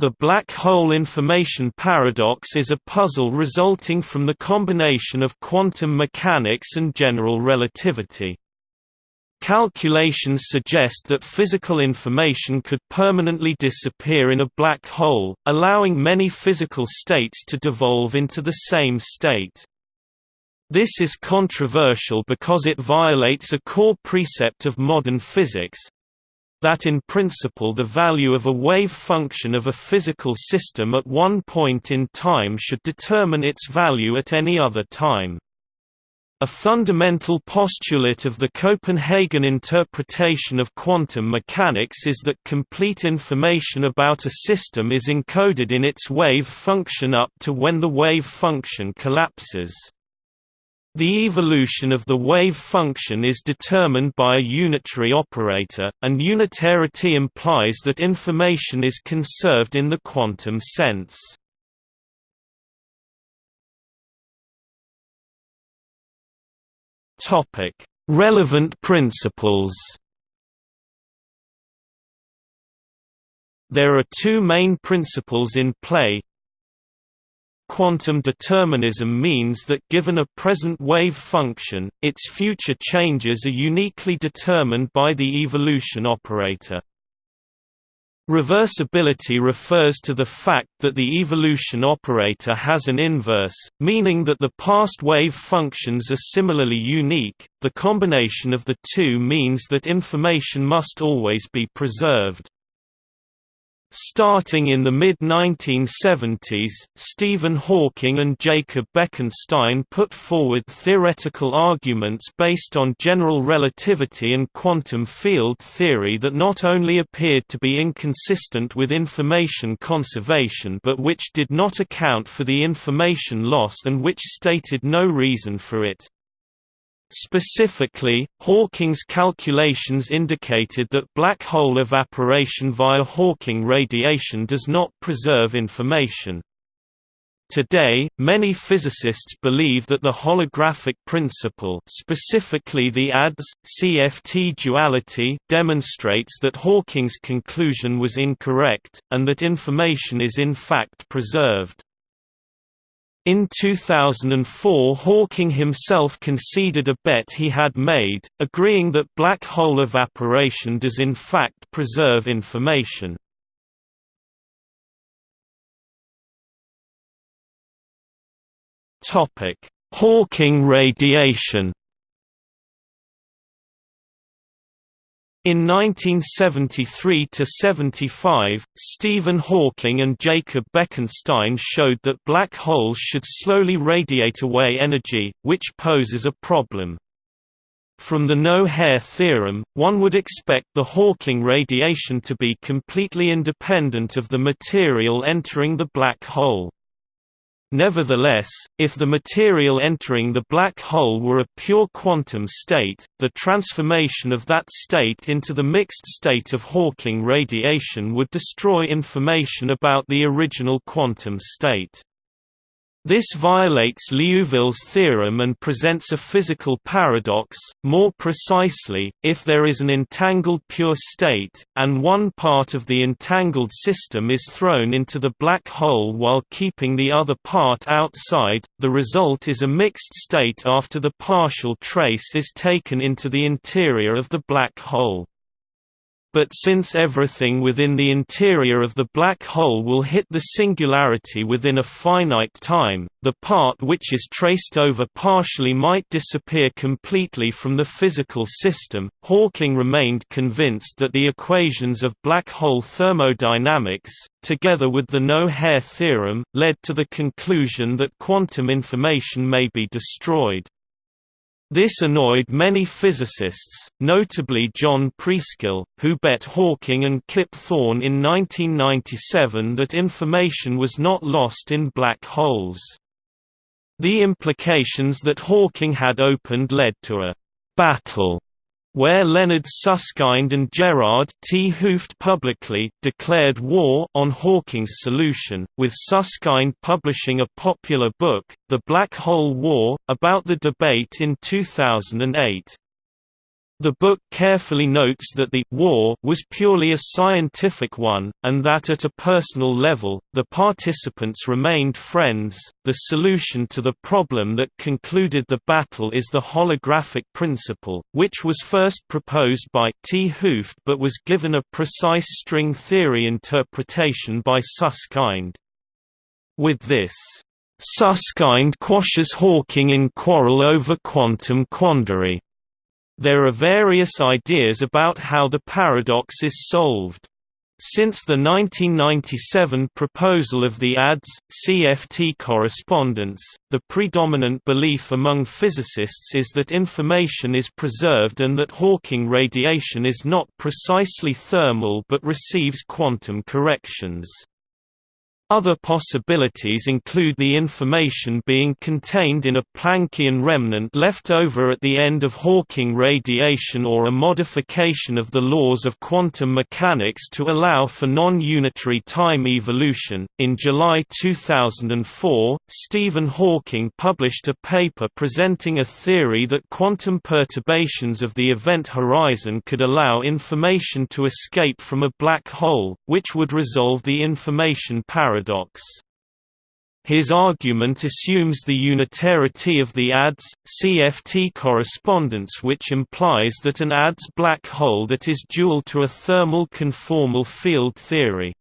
The black hole information paradox is a puzzle resulting from the combination of quantum mechanics and general relativity. Calculations suggest that physical information could permanently disappear in a black hole, allowing many physical states to devolve into the same state. This is controversial because it violates a core precept of modern physics, that in principle the value of a wave function of a physical system at one point in time should determine its value at any other time. A fundamental postulate of the Copenhagen interpretation of quantum mechanics is that complete information about a system is encoded in its wave function up to when the wave function collapses. The evolution of the wave function is determined by a unitary operator, and unitarity implies that information is conserved in the quantum sense. Relevant principles There are two main principles in play, Quantum determinism means that given a present wave function, its future changes are uniquely determined by the evolution operator. Reversibility refers to the fact that the evolution operator has an inverse, meaning that the past wave functions are similarly unique. The combination of the two means that information must always be preserved. Starting in the mid-1970s, Stephen Hawking and Jacob Bekenstein put forward theoretical arguments based on general relativity and quantum field theory that not only appeared to be inconsistent with information conservation but which did not account for the information loss and which stated no reason for it. Specifically, Hawking's calculations indicated that black hole evaporation via Hawking radiation does not preserve information. Today, many physicists believe that the holographic principle specifically the ADS-CFT duality demonstrates that Hawking's conclusion was incorrect, and that information is in fact preserved. In 2004 Hawking himself conceded a bet he had made, agreeing that black hole evaporation does in fact preserve information. Hawking radiation In 1973–75, Stephen Hawking and Jacob Bekenstein showed that black holes should slowly radiate away energy, which poses a problem. From the no-hair theorem, one would expect the Hawking radiation to be completely independent of the material entering the black hole. Nevertheless, if the material entering the black hole were a pure quantum state, the transformation of that state into the mixed state of Hawking radiation would destroy information about the original quantum state. This violates Liouville's theorem and presents a physical paradox, more precisely, if there is an entangled pure state, and one part of the entangled system is thrown into the black hole while keeping the other part outside, the result is a mixed state after the partial trace is taken into the interior of the black hole. But since everything within the interior of the black hole will hit the singularity within a finite time, the part which is traced over partially might disappear completely from the physical system. Hawking remained convinced that the equations of black hole thermodynamics, together with the no-hair theorem, led to the conclusion that quantum information may be destroyed. This annoyed many physicists, notably John Preskill, who bet Hawking and Kip Thorne in 1997 that information was not lost in black holes. The implications that Hawking had opened led to a «battle» where Leonard Susskind and Gerard 't Hooft publicly declared war on Hawking's solution, with Susskind publishing a popular book, The Black Hole War, about the debate in 2008. The book carefully notes that the war was purely a scientific one, and that at a personal level, the participants remained friends. The solution to the problem that concluded the battle is the holographic principle, which was first proposed by 't Hooft but was given a precise string theory interpretation by Susskind. With this, Susskind quashes Hawking in quarrel over quantum quandary. There are various ideas about how the paradox is solved. Since the 1997 proposal of the ADS CFT correspondence, the predominant belief among physicists is that information is preserved and that Hawking radiation is not precisely thermal but receives quantum corrections. Other possibilities include the information being contained in a Planckian remnant left over at the end of Hawking radiation or a modification of the laws of quantum mechanics to allow for non-unitary time evolution. In July 2004, Stephen Hawking published a paper presenting a theory that quantum perturbations of the event horizon could allow information to escape from a black hole, which would resolve the information paradox paradox. His argument assumes the unitarity of the ADS CFT correspondence which implies that an ADS black hole that is dual to a thermal conformal field theory.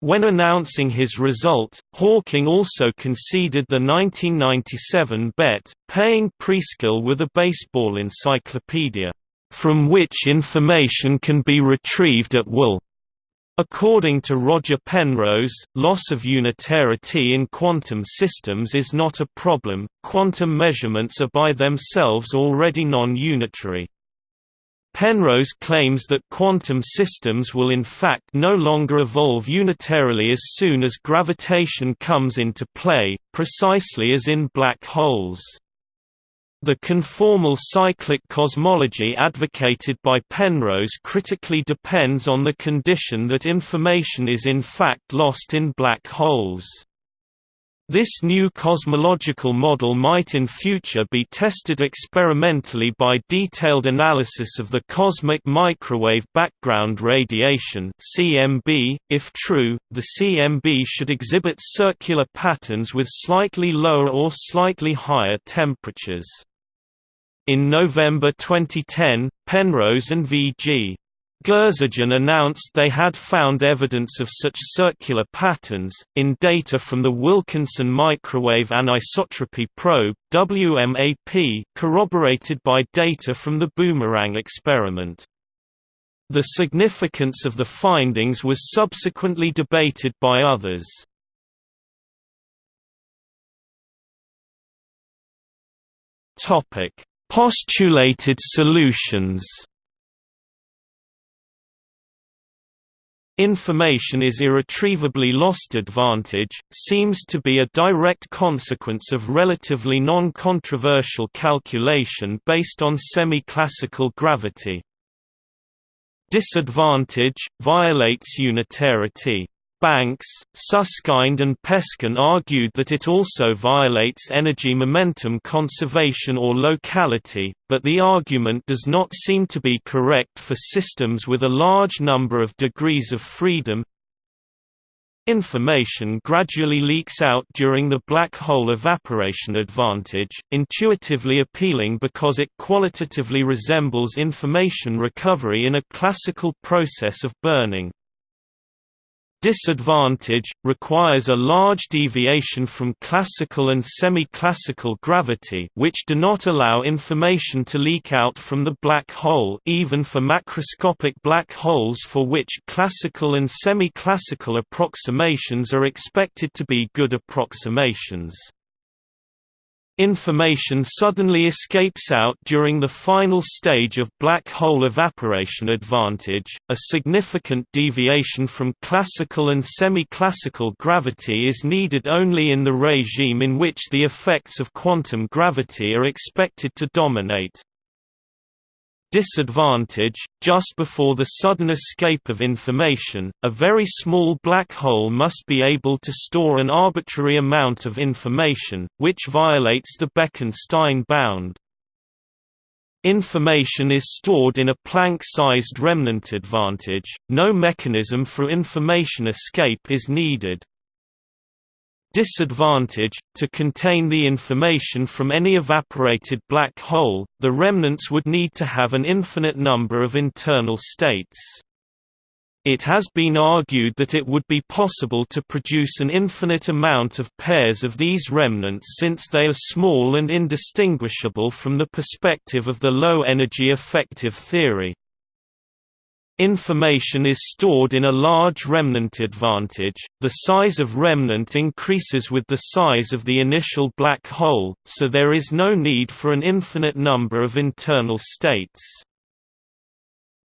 When announcing his result, Hawking also conceded the 1997 bet, paying Preskill with a baseball encyclopedia, "...from which information can be retrieved at will." According to Roger Penrose, loss of unitarity in quantum systems is not a problem, quantum measurements are by themselves already non-unitary. Penrose claims that quantum systems will in fact no longer evolve unitarily as soon as gravitation comes into play, precisely as in black holes. The conformal cyclic cosmology advocated by Penrose critically depends on the condition that information is in fact lost in black holes. This new cosmological model might in future be tested experimentally by detailed analysis of the cosmic microwave background radiation (CMB). If true, the CMB should exhibit circular patterns with slightly lower or slightly higher temperatures. In November 2010, Penrose and V.G. Gurzadyan announced they had found evidence of such circular patterns, in data from the Wilkinson Microwave Anisotropy Probe WMAP, corroborated by data from the Boomerang experiment. The significance of the findings was subsequently debated by others. Topic Postulated solutions Information is irretrievably lost advantage, seems to be a direct consequence of relatively non-controversial calculation based on semi-classical gravity. Disadvantage, violates unitarity. Banks, Susskind and Peskin argued that it also violates energy momentum conservation or locality, but the argument does not seem to be correct for systems with a large number of degrees of freedom. Information gradually leaks out during the black hole evaporation advantage, intuitively appealing because it qualitatively resembles information recovery in a classical process of burning. Disadvantage, requires a large deviation from classical and semi-classical gravity which do not allow information to leak out from the black hole even for macroscopic black holes for which classical and semi-classical approximations are expected to be good approximations. Information suddenly escapes out during the final stage of black hole evaporation advantage. A significant deviation from classical and semi-classical gravity is needed only in the regime in which the effects of quantum gravity are expected to dominate. Disadvantage, just before the sudden escape of information, a very small black hole must be able to store an arbitrary amount of information, which violates the Bekenstein bound. Information is stored in a Planck-sized remnant advantage, no mechanism for information escape is needed. Disadvantage – To contain the information from any evaporated black hole, the remnants would need to have an infinite number of internal states. It has been argued that it would be possible to produce an infinite amount of pairs of these remnants since they are small and indistinguishable from the perspective of the low-energy effective theory. Information is stored in a large remnant advantage, the size of remnant increases with the size of the initial black hole, so there is no need for an infinite number of internal states.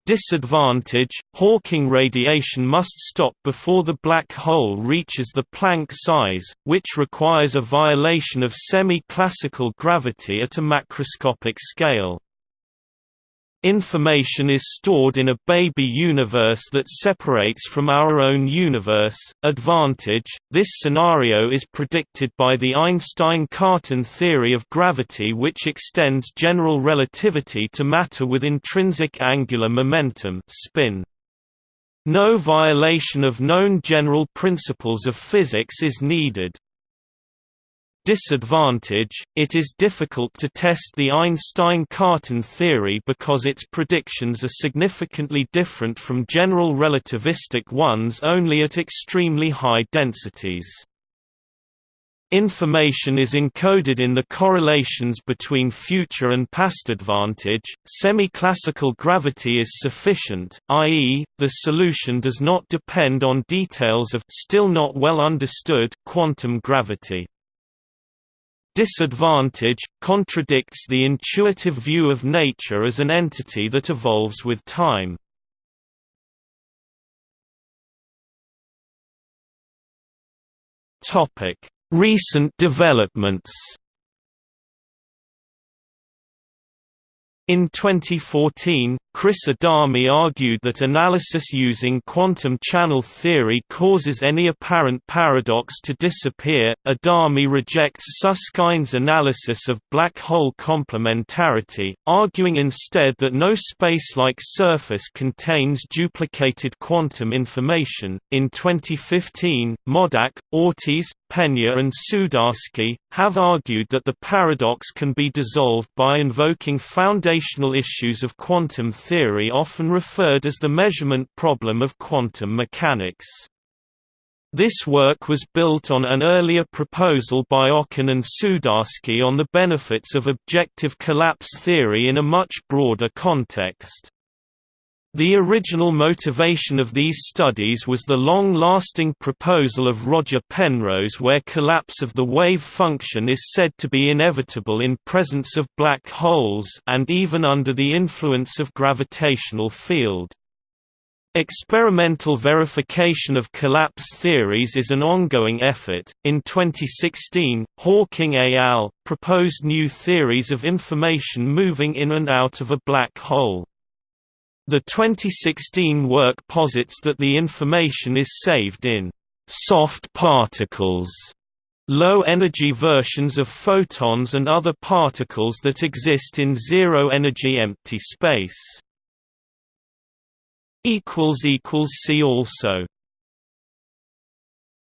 Disadvantage – Hawking radiation must stop before the black hole reaches the Planck size, which requires a violation of semi-classical gravity at a macroscopic scale. Information is stored in a baby universe that separates from our own universe. Advantage This scenario is predicted by the Einstein Cartan theory of gravity, which extends general relativity to matter with intrinsic angular momentum. Spin. No violation of known general principles of physics is needed. Disadvantage – It is difficult to test the Einstein-Cartan theory because its predictions are significantly different from general relativistic ones only at extremely high densities. Information is encoded in the correlations between future and past advantage. Semi-classical gravity is sufficient, i.e., the solution does not depend on details of still not well understood quantum gravity disadvantage, contradicts the intuitive view of nature as an entity that evolves with time. Recent developments In 2014, Chris Adami argued that analysis using quantum channel theory causes any apparent paradox to disappear. Adami rejects Susskind's analysis of black hole complementarity, arguing instead that no space-like surface contains duplicated quantum information. In 2015, Modak, Ortiz, Peña and Sudarsky, have argued that the paradox can be dissolved by invoking foundational issues of quantum theory often referred as the measurement problem of quantum mechanics. This work was built on an earlier proposal by Okon and Sudarsky on the benefits of objective collapse theory in a much broader context. The original motivation of these studies was the long-lasting proposal of Roger Penrose where collapse of the wave function is said to be inevitable in presence of black holes and even under the influence of gravitational field. Experimental verification of collapse theories is an ongoing effort. In 2016, Hawking et al. proposed new theories of information moving in and out of a black hole. The 2016 work posits that the information is saved in soft particles, low-energy versions of photons and other particles that exist in zero-energy empty space. See also